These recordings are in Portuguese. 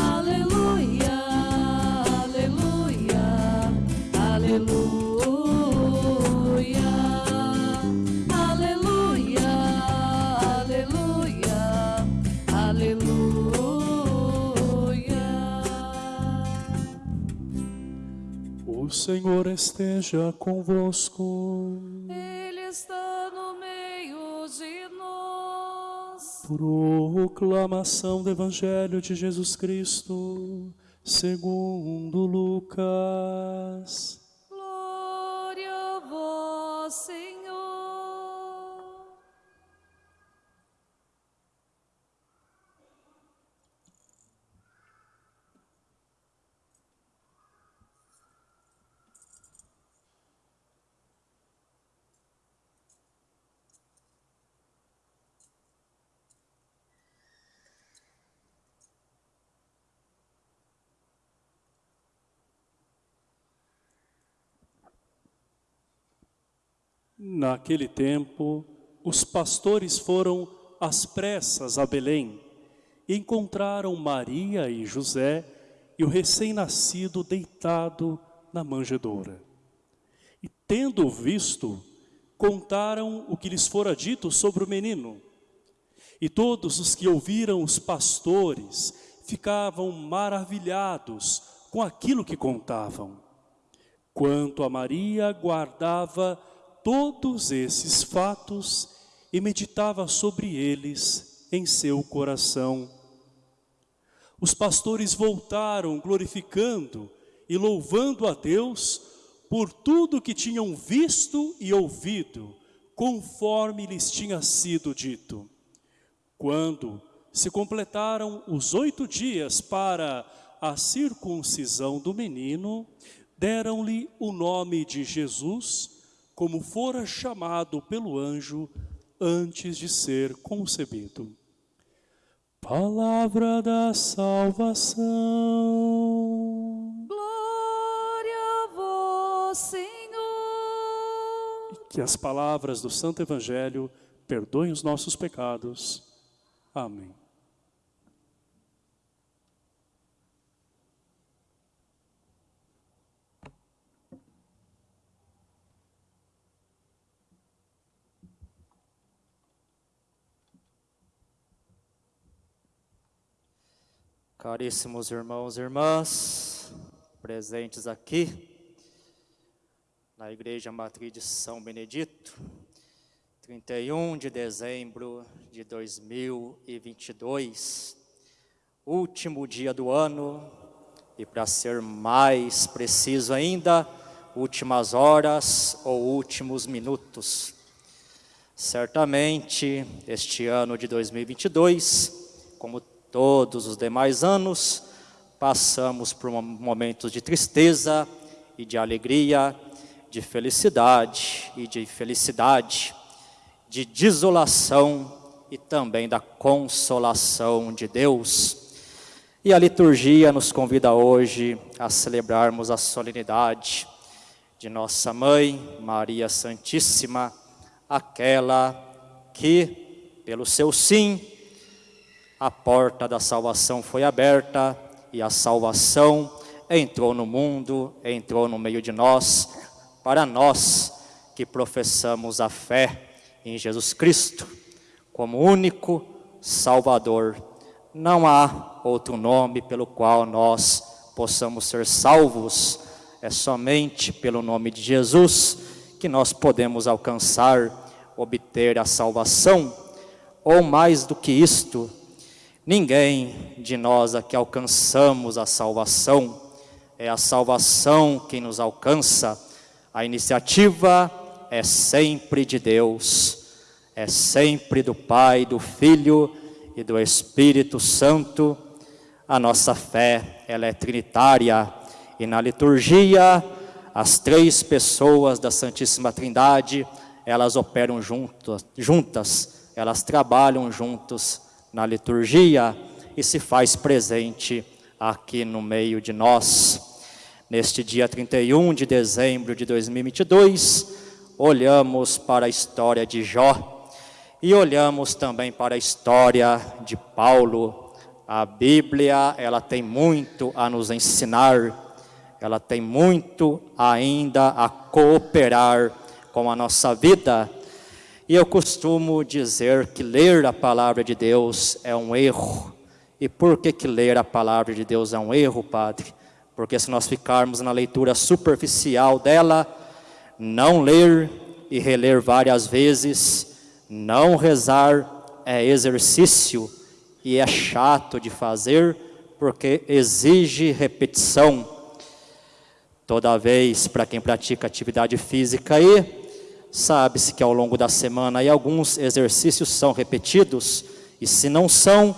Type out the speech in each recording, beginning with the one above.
Aleluia, aleluia, aleluia. Aleluia, aleluia, aleluia. O Senhor esteja convosco. Proclamação do Evangelho de Jesus Cristo, segundo Lucas. Glória a vós, Senhor. Naquele tempo, os pastores foram às pressas a Belém e encontraram Maria e José e o recém-nascido deitado na manjedoura. E tendo visto, contaram o que lhes fora dito sobre o menino. E todos os que ouviram os pastores ficavam maravilhados com aquilo que contavam. Quanto a Maria, guardava todos esses fatos e meditava sobre eles em seu coração. Os pastores voltaram glorificando e louvando a Deus por tudo que tinham visto e ouvido, conforme lhes tinha sido dito. Quando se completaram os oito dias para a circuncisão do menino, deram-lhe o nome de Jesus, como fora chamado pelo anjo antes de ser concebido. Palavra da salvação. Glória a vós, Senhor. Que as palavras do Santo Evangelho perdoem os nossos pecados. Amém. Caríssimos irmãos e irmãs, presentes aqui na Igreja Matriz de São Benedito, 31 de dezembro de 2022, último dia do ano e, para ser mais preciso ainda, últimas horas ou últimos minutos. Certamente, este ano de 2022, como todos os demais anos, passamos por momentos de tristeza e de alegria, de felicidade e de felicidade, de desolação e também da consolação de Deus. E a liturgia nos convida hoje a celebrarmos a solenidade de nossa mãe, Maria Santíssima, aquela que, pelo seu sim, a porta da salvação foi aberta e a salvação entrou no mundo, entrou no meio de nós, para nós que professamos a fé em Jesus Cristo como único Salvador. Não há outro nome pelo qual nós possamos ser salvos, é somente pelo nome de Jesus que nós podemos alcançar, obter a salvação, ou mais do que isto, Ninguém de nós aqui alcançamos a salvação, é a salvação que nos alcança. A iniciativa é sempre de Deus, é sempre do Pai, do Filho e do Espírito Santo. A nossa fé, ela é trinitária e na liturgia as três pessoas da Santíssima Trindade, elas operam juntas elas trabalham juntos na liturgia e se faz presente aqui no meio de nós. Neste dia 31 de dezembro de 2022, olhamos para a história de Jó e olhamos também para a história de Paulo. A Bíblia, ela tem muito a nos ensinar, ela tem muito ainda a cooperar com a nossa vida. E eu costumo dizer que ler a palavra de Deus é um erro. E por que, que ler a palavra de Deus é um erro, Padre? Porque se nós ficarmos na leitura superficial dela, não ler e reler várias vezes, não rezar é exercício e é chato de fazer porque exige repetição. Toda vez para quem pratica atividade física aí, sabe-se que ao longo da semana aí alguns exercícios são repetidos e se não são,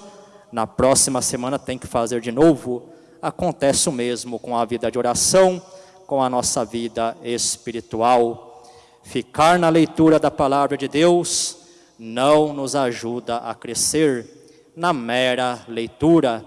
na próxima semana tem que fazer de novo. Acontece o mesmo com a vida de oração, com a nossa vida espiritual. Ficar na leitura da palavra de Deus não nos ajuda a crescer na mera leitura.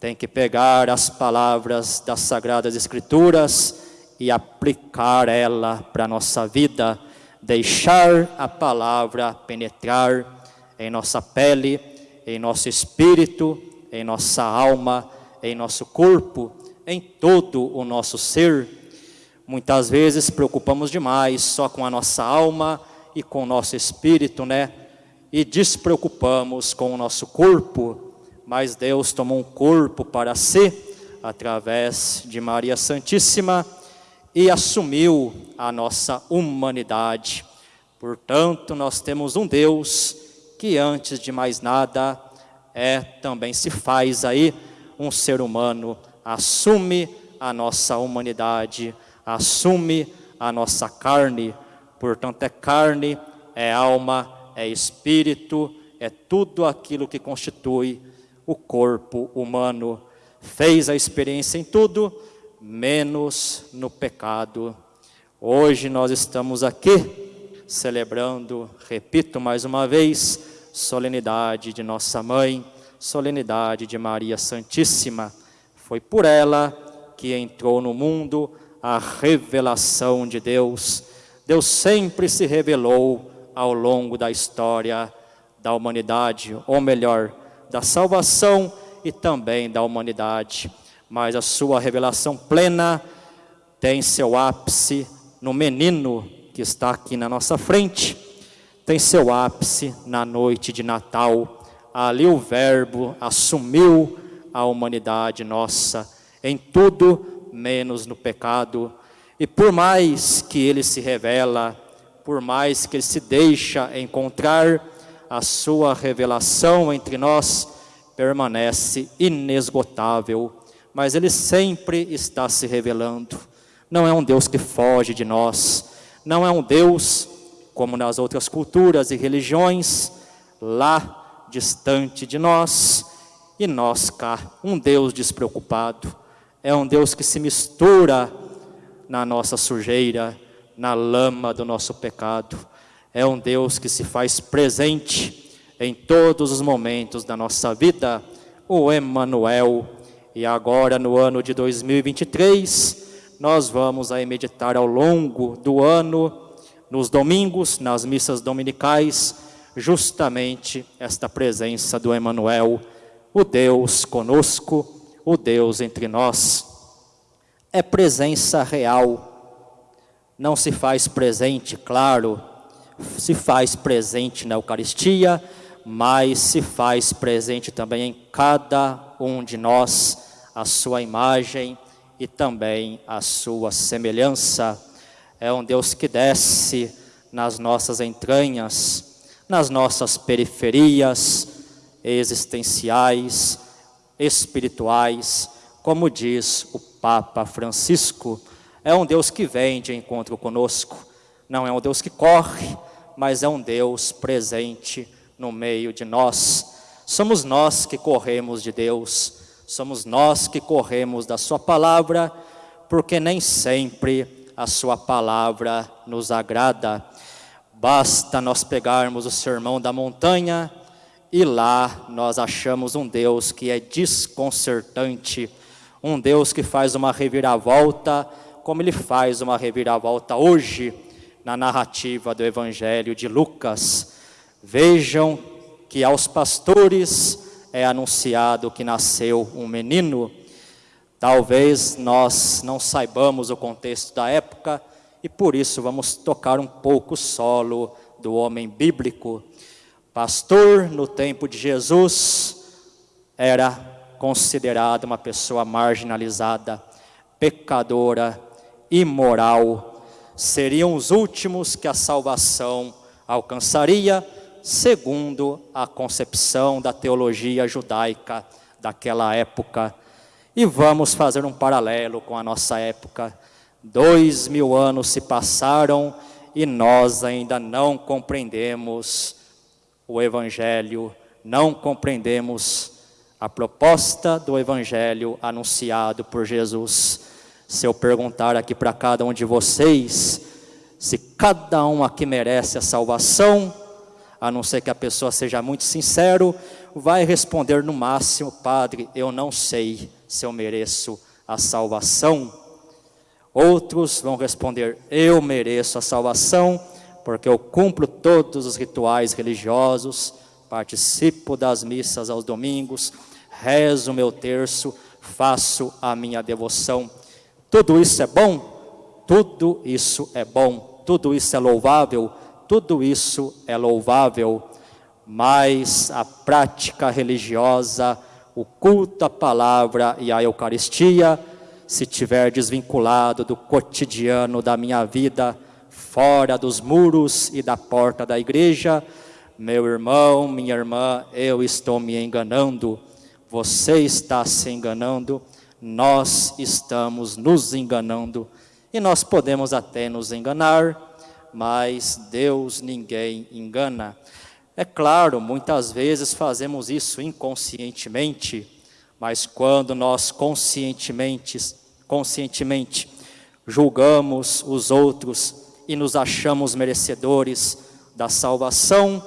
Tem que pegar as palavras das Sagradas Escrituras e aplicar ela para a nossa vida, deixar a palavra penetrar em nossa pele, em nosso espírito, em nossa alma, em nosso corpo, em todo o nosso ser Muitas vezes preocupamos demais só com a nossa alma e com o nosso espírito, né? E despreocupamos com o nosso corpo, mas Deus tomou um corpo para si, através de Maria Santíssima, e assumiu a nossa humanidade. Portanto, nós temos um Deus que antes de mais nada é também se faz aí um ser humano, assume a nossa humanidade assume a nossa carne, portanto é carne, é alma, é espírito, é tudo aquilo que constitui o corpo humano. Fez a experiência em tudo, menos no pecado. Hoje nós estamos aqui celebrando, repito mais uma vez, solenidade de nossa mãe, solenidade de Maria Santíssima. Foi por ela que entrou no mundo a revelação de Deus. Deus sempre se revelou ao longo da história da humanidade, ou melhor, da salvação e também da humanidade. Mas a sua revelação plena tem seu ápice no menino que está aqui na nossa frente, tem seu ápice na noite de Natal. Ali o Verbo assumiu a humanidade nossa em tudo menos no pecado. E por mais que ele se revela, por mais que ele se deixa encontrar, a sua revelação entre nós permanece inesgotável, mas ele sempre está se revelando. Não é um Deus que foge de nós, não é um Deus como nas outras culturas e religiões, lá distante de nós, e nós cá, um Deus despreocupado é um Deus que se mistura na nossa sujeira, na lama do nosso pecado. É um Deus que se faz presente em todos os momentos da nossa vida, o Emmanuel. E agora, no ano de 2023, nós vamos aí meditar ao longo do ano, nos domingos, nas missas dominicais, justamente esta presença do Emmanuel, o Deus conosco, o Deus entre nós. É presença real. Não se faz presente, claro, se faz presente na Eucaristia, mas se faz presente também em cada um de nós, a sua imagem e também a sua semelhança. É um Deus que desce nas nossas entranhas, nas nossas periferias existenciais, espirituais, como diz o Papa Francisco, é um Deus que vem de encontro conosco, não é um Deus que corre, mas é um Deus presente no meio de nós. Somos nós que corremos de Deus, somos nós que corremos da Sua palavra, porque nem sempre a Sua palavra nos agrada. Basta nós pegarmos o sermão da montanha e lá nós achamos um Deus que é desconcertante, um Deus que faz uma reviravolta, como ele faz uma reviravolta hoje, na narrativa do Evangelho de Lucas. Vejam que aos pastores é anunciado que nasceu um menino. Talvez nós não saibamos o contexto da época e por isso vamos tocar um pouco o solo do homem bíblico. Pastor no tempo de Jesus era considerado uma pessoa marginalizada, pecadora, imoral. Seriam os últimos que a salvação alcançaria, segundo a concepção da teologia judaica daquela época. E vamos fazer um paralelo com a nossa época. Dois mil anos se passaram e nós ainda não compreendemos o Evangelho, não compreendemos a proposta do Evangelho anunciado por Jesus. Se eu perguntar aqui para cada um de vocês, se cada um aqui merece a salvação, a não ser que a pessoa seja muito sincero, vai responder no máximo, Padre, eu não sei se eu mereço a salvação. Outros vão responder, eu mereço a salvação, porque eu cumpro todos os rituais religiosos, participo das missas aos domingos, rezo meu terço, faço a minha devoção. Tudo isso é bom? Tudo isso é bom, tudo isso é louvável, tudo isso é louvável, mas a prática religiosa, o culto à palavra e à Eucaristia, se tiver desvinculado do cotidiano da minha vida, fora dos muros e da porta da igreja, meu irmão, minha irmã, eu estou me enganando, você está se enganando, nós estamos nos enganando, e nós podemos até nos enganar, mas Deus ninguém engana. É claro, muitas vezes fazemos isso inconscientemente, mas quando nós conscientemente, conscientemente julgamos os outros e nos achamos merecedores da salvação,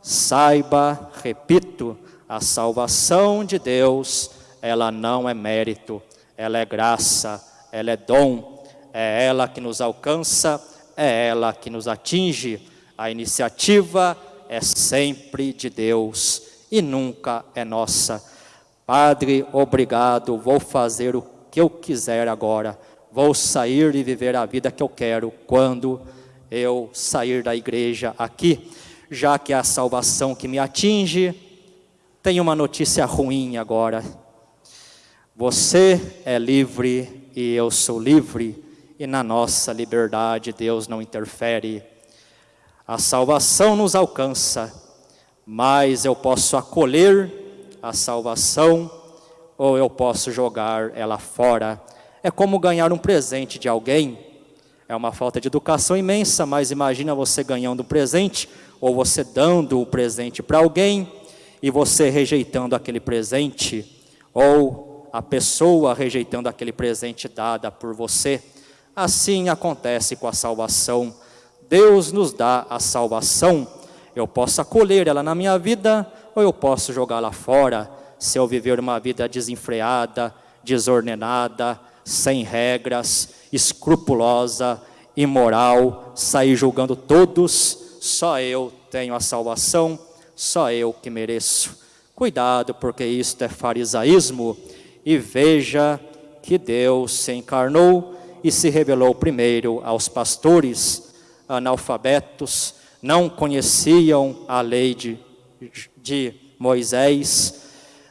saiba, repito, a salvação de Deus, ela não é mérito, ela é graça, ela é dom, é ela que nos alcança, é ela que nos atinge. A iniciativa é sempre de Deus e nunca é nossa. Padre, obrigado, vou fazer o que eu quiser agora vou sair e viver a vida que eu quero quando eu sair da igreja aqui, já que é a salvação que me atinge. Tem uma notícia ruim agora. Você é livre e eu sou livre, e na nossa liberdade Deus não interfere. A salvação nos alcança, mas eu posso acolher a salvação ou eu posso jogar ela fora é como ganhar um presente de alguém. É uma falta de educação imensa, mas imagina você ganhando um presente, ou você dando o um presente para alguém, e você rejeitando aquele presente, ou a pessoa rejeitando aquele presente dada por você. Assim acontece com a salvação. Deus nos dá a salvação. Eu posso acolher ela na minha vida, ou eu posso jogá-la fora, se eu viver uma vida desenfreada, desordenada, sem regras, escrupulosa, imoral, sair julgando todos, só eu tenho a salvação, só eu que mereço. Cuidado, porque isto é farisaísmo, e veja que Deus se encarnou e se revelou primeiro aos pastores analfabetos, não conheciam a lei de, de Moisés,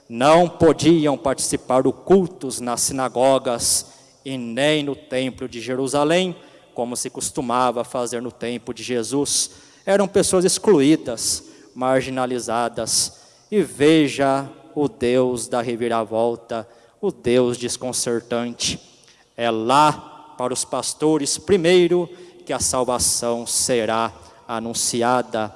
não podiam participar do cultos nas sinagogas e nem no templo de Jerusalém, como se costumava fazer no tempo de Jesus. Eram pessoas excluídas, marginalizadas. E veja o Deus da reviravolta, o Deus desconcertante. É lá para os pastores, primeiro, que a salvação será anunciada.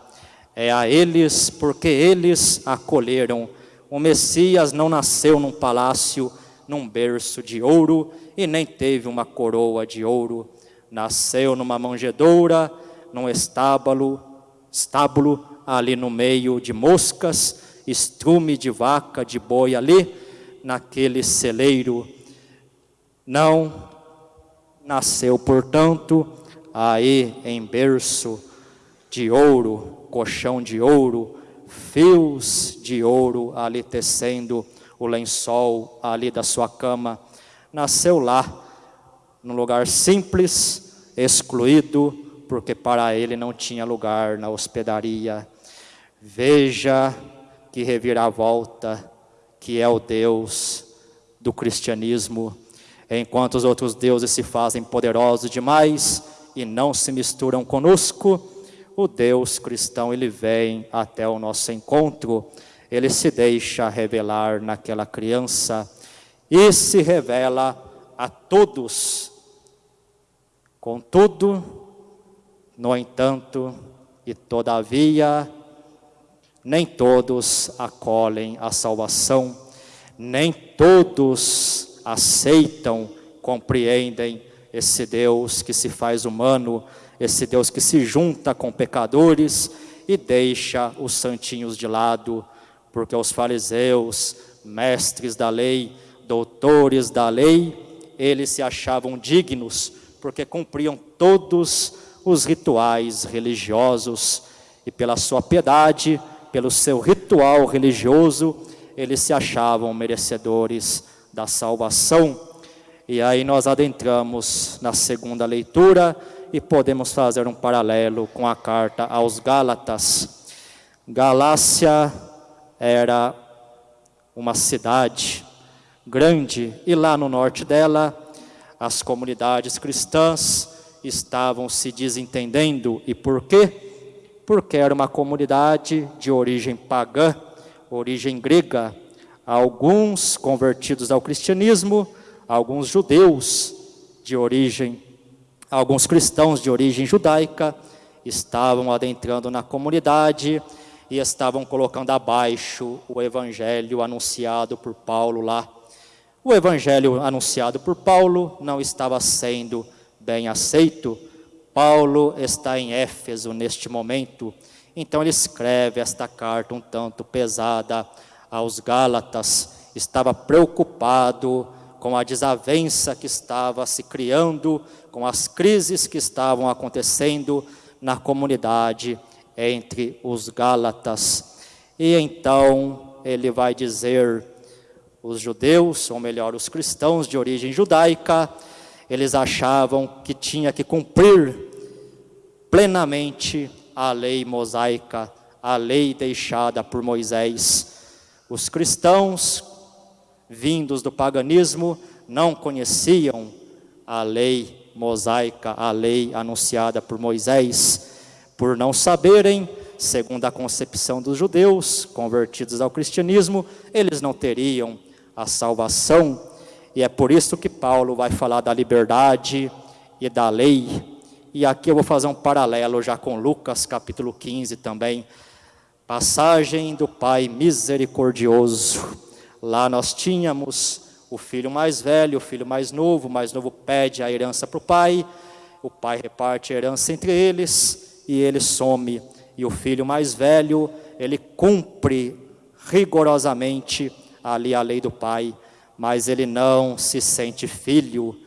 É a eles, porque eles acolheram o Messias não nasceu num palácio, num berço de ouro, e nem teve uma coroa de ouro. Nasceu numa manjedoura, num estábulo, estábulo ali no meio de moscas, estrume de vaca, de boi ali, naquele celeiro. Não nasceu, portanto, aí em berço de ouro, colchão de ouro, fios de ouro ali tecendo o lençol ali da sua cama. Nasceu lá, num lugar simples, excluído, porque para ele não tinha lugar na hospedaria. Veja que reviravolta que é o Deus do cristianismo, enquanto os outros deuses se fazem poderosos demais e não se misturam conosco, o Deus cristão ele vem até o nosso encontro, ele se deixa revelar naquela criança e se revela a todos. Contudo, no entanto, e todavia, nem todos acolhem a salvação, nem todos aceitam, compreendem esse Deus que se faz humano, esse Deus que se junta com pecadores e deixa os santinhos de lado, porque os fariseus, mestres da lei, doutores da lei, eles se achavam dignos, porque cumpriam todos os rituais religiosos. E pela sua piedade pelo seu ritual religioso, eles se achavam merecedores da salvação. E aí nós adentramos na segunda leitura e podemos fazer um paralelo com a carta aos Gálatas. Galácia era uma cidade grande e lá no norte dela as comunidades cristãs estavam se desentendendo. E por quê? porque era uma comunidade de origem pagã, origem grega, alguns convertidos ao cristianismo, alguns judeus de origem, alguns cristãos de origem judaica estavam adentrando na comunidade e estavam colocando abaixo o evangelho anunciado por Paulo lá. O evangelho anunciado por Paulo não estava sendo bem aceito Paulo está em Éfeso neste momento, então ele escreve esta carta um tanto pesada aos Gálatas, estava preocupado com a desavença que estava se criando, com as crises que estavam acontecendo na comunidade entre os Gálatas. E então ele vai dizer: os judeus, ou melhor, os cristãos de origem judaica, eles achavam que tinha que cumprir plenamente a lei mosaica, a lei deixada por Moisés. Os cristãos, vindos do paganismo, não conheciam a lei mosaica, a lei anunciada por Moisés, por não saberem, segundo a concepção dos judeus convertidos ao cristianismo, eles não teriam a salvação e é por isso que Paulo vai falar da liberdade e da lei. E aqui eu vou fazer um paralelo já com Lucas capítulo 15 também. Passagem do Pai misericordioso. Lá nós tínhamos o filho mais velho, o filho mais novo, o mais novo pede a herança para o pai, o pai reparte a herança entre eles e ele some. E o filho mais velho, ele cumpre rigorosamente ali a lei do pai mas ele não se sente filho.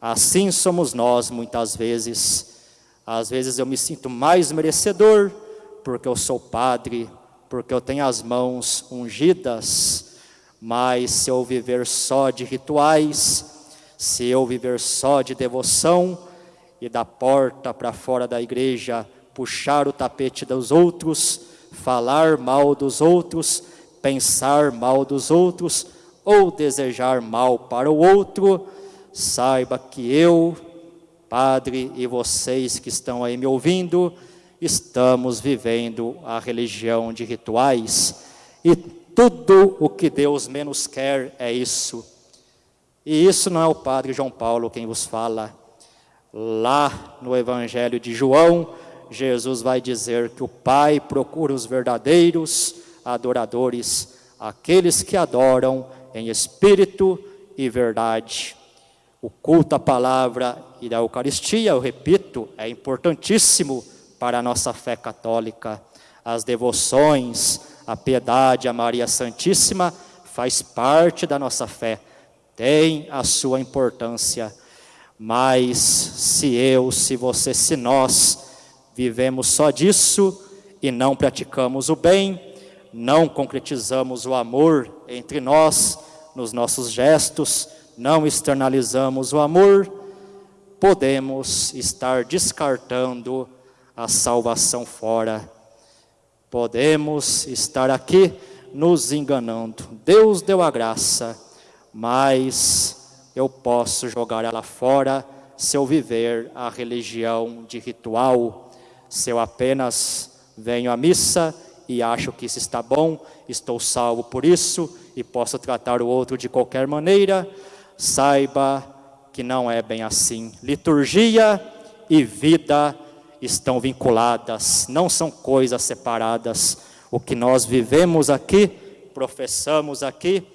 Assim somos nós muitas vezes. Às vezes eu me sinto mais merecedor porque eu sou padre, porque eu tenho as mãos ungidas, mas se eu viver só de rituais, se eu viver só de devoção e da porta para fora da igreja puxar o tapete dos outros, falar mal dos outros, pensar mal dos outros, ou desejar mal para o outro, saiba que eu, Padre, e vocês que estão aí me ouvindo, estamos vivendo a religião de rituais e tudo o que Deus menos quer é isso. E isso não é o Padre João Paulo quem vos fala. Lá no Evangelho de João, Jesus vai dizer que o Pai procura os verdadeiros adoradores, aqueles que adoram em espírito e verdade. O culto à palavra e da Eucaristia, eu repito, é importantíssimo para a nossa fé católica. As devoções, a piedade a Maria Santíssima faz parte da nossa fé, tem a sua importância. Mas se eu, se você, se nós vivemos só disso e não praticamos o bem, não concretizamos o amor entre nós, nos nossos gestos, não externalizamos o amor, podemos estar descartando a salvação fora. Podemos estar aqui nos enganando. Deus deu a graça, mas eu posso jogar ela fora se eu viver a religião de ritual, se eu apenas venho à missa e acho que isso está bom, estou salvo por isso e posso tratar o outro de qualquer maneira, saiba que não é bem assim. Liturgia e vida estão vinculadas, não são coisas separadas. O que nós vivemos aqui, professamos aqui,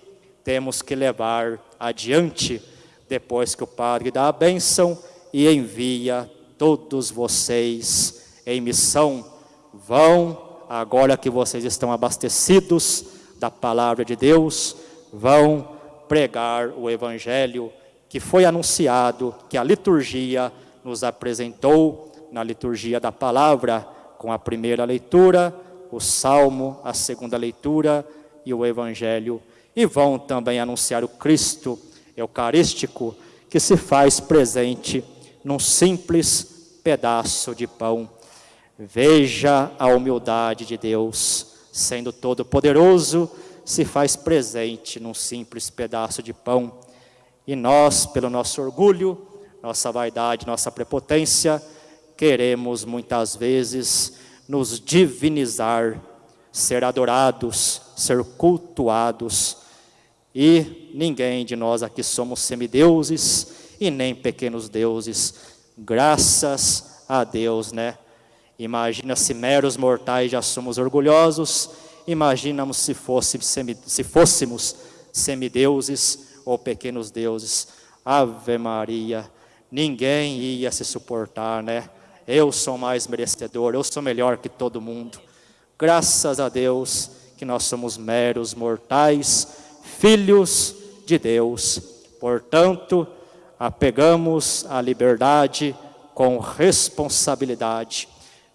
temos que levar adiante depois que o Padre dá a bênção e envia todos vocês em missão. Vão, agora que vocês estão abastecidos da palavra de Deus, vão pregar o Evangelho que foi anunciado, que a liturgia nos apresentou na liturgia da palavra, com a primeira leitura, o salmo, a segunda leitura e o Evangelho. E vão também anunciar o Cristo eucarístico que se faz presente num simples pedaço de pão. Veja a humildade de Deus, sendo todo-poderoso, se faz presente num simples pedaço de pão. E nós, pelo nosso orgulho, nossa vaidade, nossa prepotência, queremos muitas vezes nos divinizar, ser adorados, ser cultuados. E ninguém de nós aqui somos semideuses e nem pequenos deuses. Graças a Deus, né? Imagina se meros mortais já somos orgulhosos, imaginamos se, fosse, se fôssemos semideuses ou pequenos deuses. Ave Maria, ninguém ia se suportar, né? Eu sou mais merecedor, eu sou melhor que todo mundo. Graças a Deus que nós somos meros mortais, filhos de Deus. Portanto, apegamos a liberdade com responsabilidade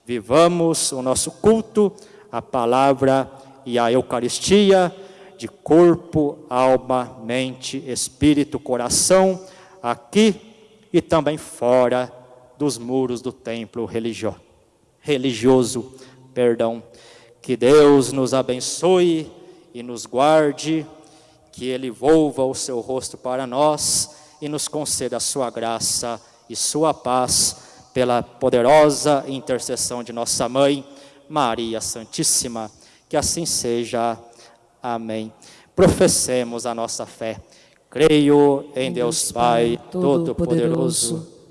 Vivamos o nosso culto, a palavra e a Eucaristia, de corpo, alma, mente, espírito, coração, aqui e também fora dos muros do templo religio religioso. Perdão. Que Deus nos abençoe e nos guarde, que Ele volva o seu rosto para nós e nos conceda a sua graça e sua paz pela poderosa intercessão de nossa mãe, Maria Santíssima. Que assim seja. Amém. Professemos a nossa fé. Creio em Deus Pai Todo-Poderoso.